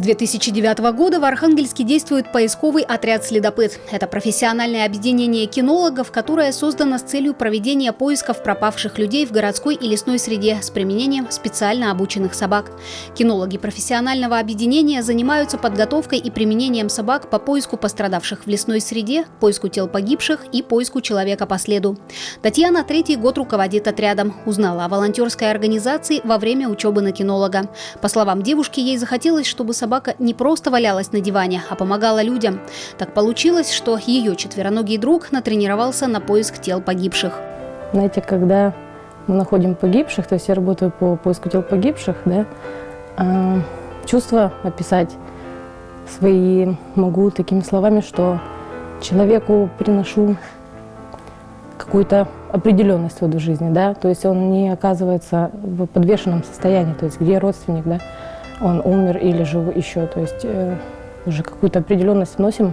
2009 года в Архангельске действует поисковый отряд «Следопыт». Это профессиональное объединение кинологов, которое создано с целью проведения поисков пропавших людей в городской и лесной среде с применением специально обученных собак. Кинологи профессионального объединения занимаются подготовкой и применением собак по поиску пострадавших в лесной среде, поиску тел погибших и поиску человека по следу. Татьяна третий год руководит отрядом. Узнала о волонтерской организации во время учебы на кинолога. По словам девушки, ей захотелось, чтобы собака собака не просто валялась на диване, а помогала людям. Так получилось, что ее четвероногий друг натренировался на поиск тел погибших. Знаете, когда мы находим погибших, то есть я работаю по поиску тел погибших, да, э, чувства описать свои могу такими словами, что человеку приношу какую-то определенность в эту жизни, да, то есть он не оказывается в подвешенном состоянии, то есть где родственник, да, он умер или жив еще. То есть э, уже какую-то определенность вносим,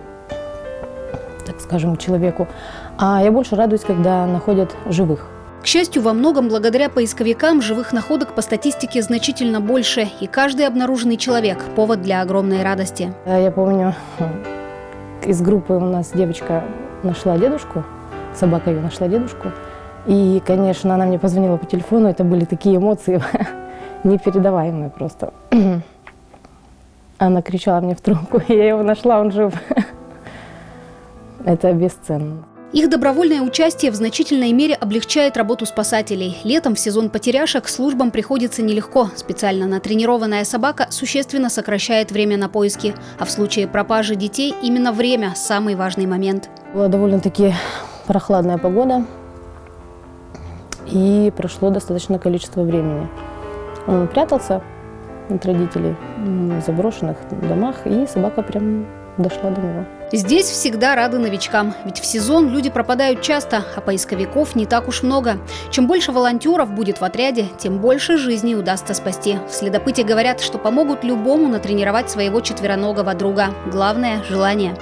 так скажем, человеку. А я больше радуюсь, когда находят живых. К счастью, во многом благодаря поисковикам живых находок по статистике значительно больше, и каждый обнаруженный человек – повод для огромной радости. Я помню, из группы у нас девочка нашла дедушку, собака ее нашла дедушку, и, конечно, она мне позвонила по телефону, это были такие эмоции. непередаваемые просто. Она кричала мне в трубку, я его нашла, он жив. Это бесценно. Их добровольное участие в значительной мере облегчает работу спасателей. Летом в сезон потеряшек службам приходится нелегко. Специально натренированная собака существенно сокращает время на поиски. А в случае пропажи детей именно время – самый важный момент. Была довольно-таки прохладная погода. И прошло достаточное количество времени. Он прятался от родителей в заброшенных домах, и собака прям дошла до него. Здесь всегда рады новичкам, ведь в сезон люди пропадают часто, а поисковиков не так уж много. Чем больше волонтеров будет в отряде, тем больше жизней удастся спасти. В следопыте говорят, что помогут любому натренировать своего четвероногого друга. Главное – желание.